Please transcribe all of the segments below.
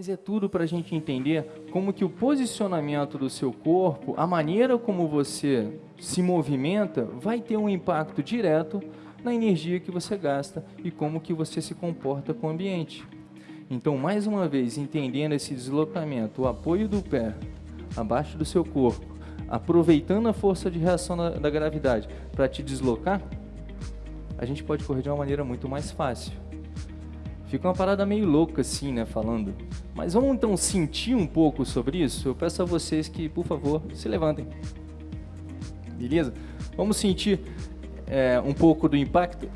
Mas é tudo para a gente entender como que o posicionamento do seu corpo, a maneira como você se movimenta, vai ter um impacto direto na energia que você gasta e como que você se comporta com o ambiente. Então, mais uma vez, entendendo esse deslocamento, o apoio do pé abaixo do seu corpo, aproveitando a força de reação da, da gravidade para te deslocar, a gente pode correr de uma maneira muito mais fácil. Fica uma parada meio louca assim, né, falando. Mas vamos então sentir um pouco sobre isso? Eu peço a vocês que, por favor, se levantem. Beleza? Vamos sentir é, um pouco do impacto?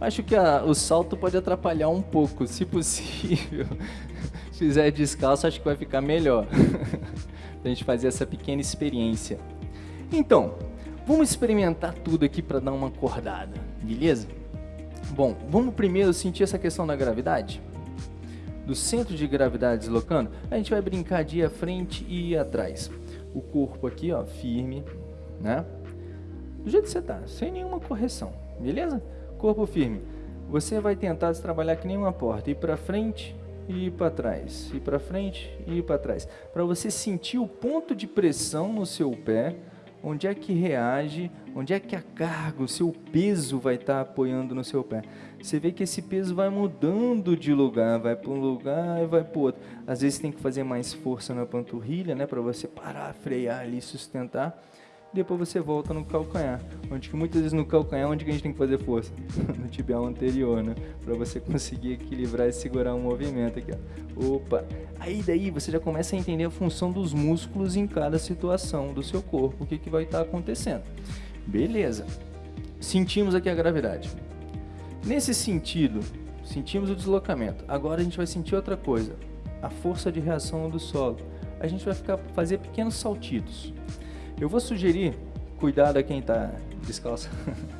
Acho que a, o salto pode atrapalhar um pouco, se possível. se fizer descalço, acho que vai ficar melhor. a gente fazer essa pequena experiência. Então, vamos experimentar tudo aqui para dar uma acordada, beleza? Bom, vamos primeiro sentir essa questão da gravidade? Do centro de gravidade deslocando, a gente vai brincar de ir à frente e ir atrás. O corpo aqui, ó, firme, né? Do jeito que você tá, sem nenhuma correção, beleza? Corpo firme. Você vai tentar trabalhar que nem uma porta, ir para frente e ir para trás, ir para frente e ir para trás, para você sentir o ponto de pressão no seu pé onde é que reage, onde é que a carga, o seu peso vai estar apoiando no seu pé. Você vê que esse peso vai mudando de lugar, vai para um lugar e vai para outro. Às vezes tem que fazer mais força na panturrilha, né, para você parar, frear ali, sustentar depois você volta no calcanhar. Onde que muitas vezes no calcanhar, onde que a gente tem que fazer força? no tibial anterior, né? Para você conseguir equilibrar e segurar o um movimento aqui, ó. Opa! Aí daí você já começa a entender a função dos músculos em cada situação do seu corpo, o que, que vai estar tá acontecendo. Beleza. Sentimos aqui a gravidade. Nesse sentido, sentimos o deslocamento. Agora a gente vai sentir outra coisa, a força de reação do solo. A gente vai ficar fazer pequenos saltitos. Eu vou sugerir, cuidado a quem está descalço.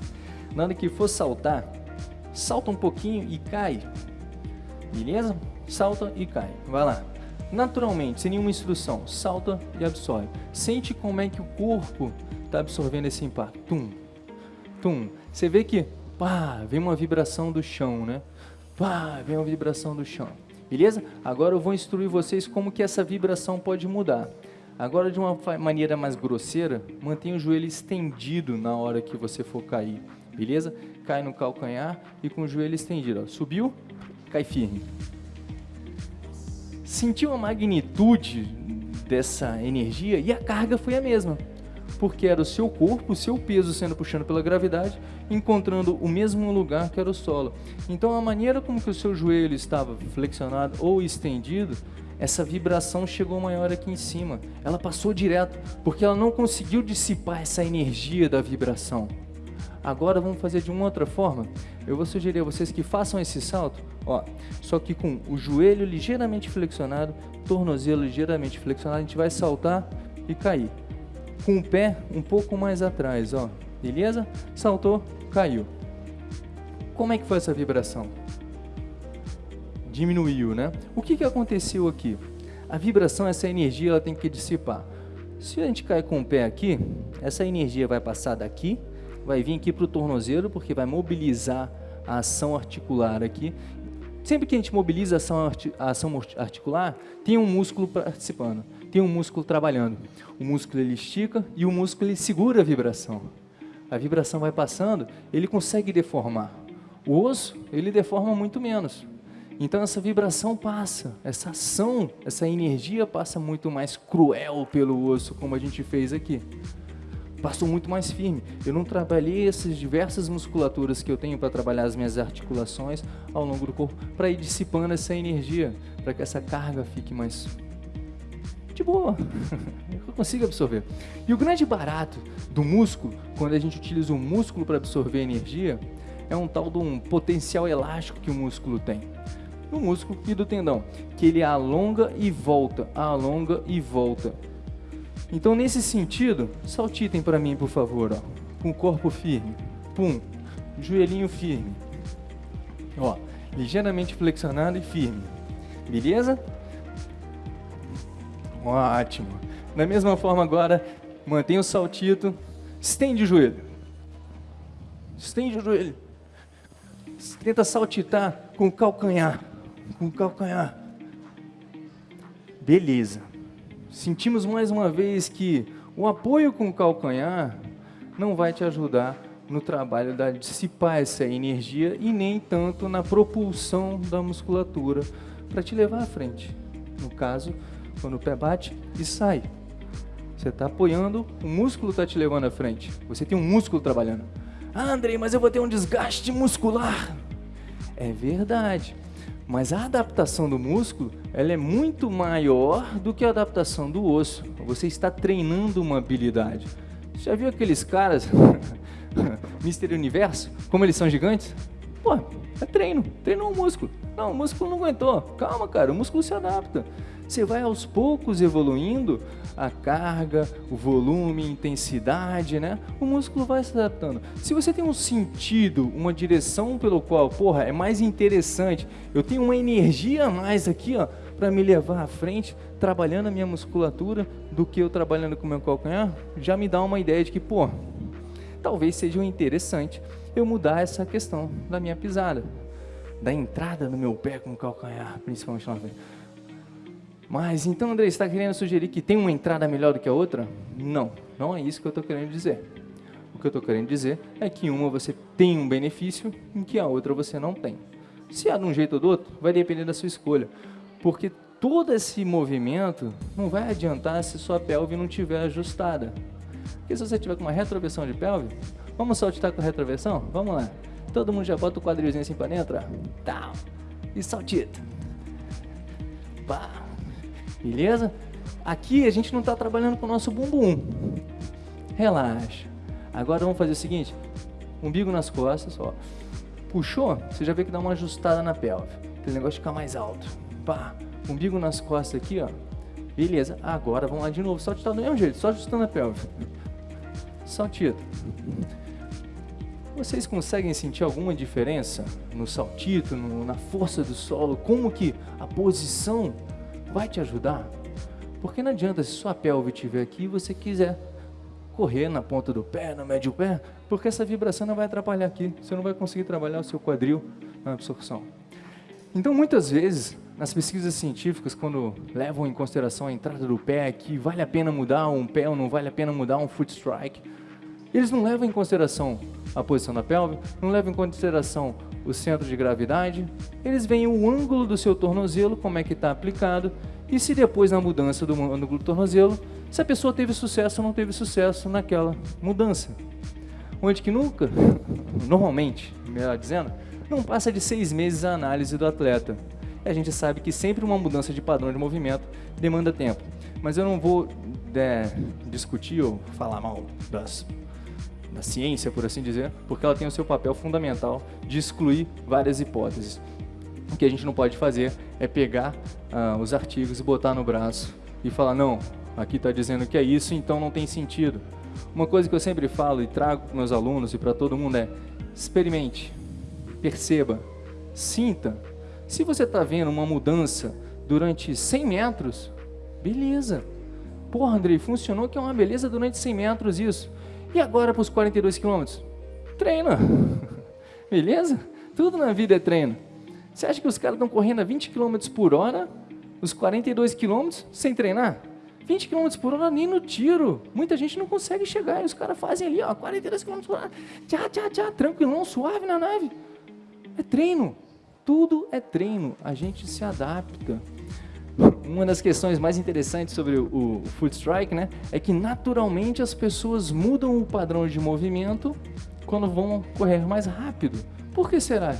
Na hora que for saltar, salta um pouquinho e cai. Beleza? Salta e cai. Vai lá. Naturalmente, sem nenhuma instrução, salta e absorve. Sente como é que o corpo está absorvendo esse impacto. Tum, tum. Você vê que, pá, vem uma vibração do chão, né? Pá, vem uma vibração do chão. Beleza? Agora eu vou instruir vocês como que essa vibração pode mudar. Agora, de uma maneira mais grosseira, mantenha o joelho estendido na hora que você for cair, beleza? Cai no calcanhar e com o joelho estendido. Ó. Subiu, cai firme. Sentiu a magnitude dessa energia e a carga foi a mesma, porque era o seu corpo, o seu peso sendo puxado pela gravidade, encontrando o mesmo lugar que era o solo. Então, a maneira como que o seu joelho estava flexionado ou estendido essa vibração chegou maior aqui em cima. Ela passou direto, porque ela não conseguiu dissipar essa energia da vibração. Agora vamos fazer de uma outra forma. Eu vou sugerir a vocês que façam esse salto, ó, só que com o joelho ligeiramente flexionado, tornozelo ligeiramente flexionado, a gente vai saltar e cair. Com o pé um pouco mais atrás, ó. Beleza? Saltou, caiu. Como é que foi essa vibração? Diminuiu, né? O que, que aconteceu aqui? A vibração, essa energia, ela tem que dissipar. Se a gente cair com o pé aqui, essa energia vai passar daqui, vai vir aqui para o tornozelo, porque vai mobilizar a ação articular aqui. Sempre que a gente mobiliza a ação, a ação articular, tem um músculo participando, tem um músculo trabalhando. O músculo ele estica e o músculo ele segura a vibração. A vibração vai passando, ele consegue deformar. O osso, ele deforma muito menos. Então essa vibração passa, essa ação, essa energia passa muito mais cruel pelo osso, como a gente fez aqui. Passou muito mais firme. Eu não trabalhei essas diversas musculaturas que eu tenho para trabalhar as minhas articulações ao longo do corpo, para ir dissipando essa energia, para que essa carga fique mais de boa, eu consigo absorver. E o grande barato do músculo, quando a gente utiliza o músculo para absorver energia, é um tal de um potencial elástico que o músculo tem do músculo e do tendão, que ele alonga e volta, alonga e volta. Então, nesse sentido, saltitem para mim, por favor, ó, com o corpo firme, pum, joelhinho firme, ó, ligeiramente flexionado e firme, beleza? Ótimo. Da mesma forma agora, mantenha o saltito, estende o joelho, estende o joelho, tenta saltitar com o calcanhar com o calcanhar. Beleza. Sentimos mais uma vez que o apoio com o calcanhar não vai te ajudar no trabalho da dissipar essa energia e nem tanto na propulsão da musculatura para te levar à frente. No caso, quando o pé bate e sai. Você está apoiando, o músculo está te levando à frente. Você tem um músculo trabalhando. Ah, Andrei, mas eu vou ter um desgaste muscular. É verdade. Mas a adaptação do músculo, ela é muito maior do que a adaptação do osso. Você está treinando uma habilidade. Já viu aqueles caras, Mister Universo, como eles são gigantes? Pô, é treino, treinou o músculo. Não, o músculo não aguentou. Calma, cara, o músculo se adapta. Você vai aos poucos evoluindo a carga, o volume, intensidade, né? O músculo vai se adaptando. Se você tem um sentido, uma direção pelo qual, porra, é mais interessante, eu tenho uma energia a mais aqui, ó, para me levar à frente, trabalhando a minha musculatura, do que eu trabalhando com o meu calcanhar, já me dá uma ideia de que, pô, talvez seja interessante eu mudar essa questão da minha pisada, da entrada no meu pé com o calcanhar, principalmente na frente. Mas então, André, está querendo sugerir que tem uma entrada melhor do que a outra? Não, não é isso que eu estou querendo dizer. O que eu estou querendo dizer é que uma você tem um benefício em que a outra você não tem. Se é de um jeito ou do outro, vai depender da sua escolha. Porque todo esse movimento não vai adiantar se sua pelve não estiver ajustada. Porque se você tiver com uma retroversão de pelve, vamos saltitar com retroversão? Vamos lá. Todo mundo já bota o quadrilzinho assim para dentro? Tá. E saltita. Pá. Beleza? Aqui a gente não está trabalhando com o nosso bumbum. Relaxa. Agora vamos fazer o seguinte. Umbigo nas costas, ó. Puxou, você já vê que dá uma ajustada na pelve. Aquele negócio fica mais alto. Pá. Umbigo nas costas aqui, ó. Beleza. Agora vamos lá de novo. Saltita do mesmo jeito, só ajustando a pelve. Saltito. Vocês conseguem sentir alguma diferença no saltito, no, na força do solo? Como que a posição vai te ajudar. Porque não adianta se sua pelve estiver aqui e você quiser correr na ponta do pé, no médio pé, porque essa vibração não vai atrapalhar aqui. Você não vai conseguir trabalhar o seu quadril na absorção. Então, muitas vezes, nas pesquisas científicas, quando levam em consideração a entrada do pé, que vale a pena mudar um pé ou não vale a pena mudar um foot strike, eles não levam em consideração a posição da pelve, não levam em consideração o centro de gravidade, eles veem o ângulo do seu tornozelo, como é que está aplicado, e se depois na mudança do ângulo do tornozelo, se a pessoa teve sucesso ou não teve sucesso naquela mudança. Onde que nunca, normalmente, melhor dizendo, não passa de seis meses a análise do atleta. E a gente sabe que sempre uma mudança de padrão de movimento demanda tempo. Mas eu não vou é, discutir ou falar mal das da ciência, por assim dizer, porque ela tem o seu papel fundamental de excluir várias hipóteses. O que a gente não pode fazer é pegar uh, os artigos e botar no braço e falar, não, aqui está dizendo que é isso, então não tem sentido. Uma coisa que eu sempre falo e trago para meus alunos e para todo mundo é, experimente, perceba, sinta. Se você está vendo uma mudança durante 100 metros, beleza. Porra, Andrei, funcionou que é uma beleza durante 100 metros isso. E agora para os 42 quilômetros? Treina. Beleza? Tudo na vida é treino. Você acha que os caras estão correndo a 20 km por hora, os 42 km, sem treinar? 20 km por hora nem no tiro. Muita gente não consegue chegar. E os caras fazem ali, ó, 42 km por hora. Tchá, tchá, tchá, tranquilão, suave na nave. É treino. Tudo é treino. A gente se adapta uma das questões mais interessantes sobre o, o foot strike, né, é que naturalmente as pessoas mudam o padrão de movimento quando vão correr mais rápido. Por que será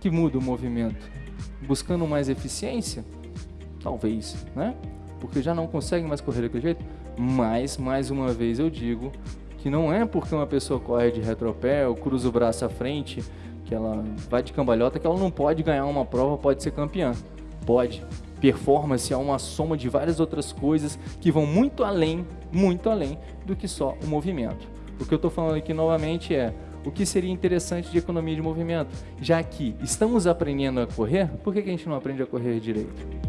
que muda o movimento? Buscando mais eficiência? Talvez, né? Porque já não conseguem mais correr daquele jeito. Mas, mais uma vez eu digo que não é porque uma pessoa corre de retropé ou cruza o braço à frente, que ela vai de cambalhota, que ela não pode ganhar uma prova, pode ser campeã. Pode. Performance é uma soma de várias outras coisas que vão muito além, muito além do que só o movimento. O que eu estou falando aqui novamente é o que seria interessante de economia de movimento, já que estamos aprendendo a correr, por que, que a gente não aprende a correr direito?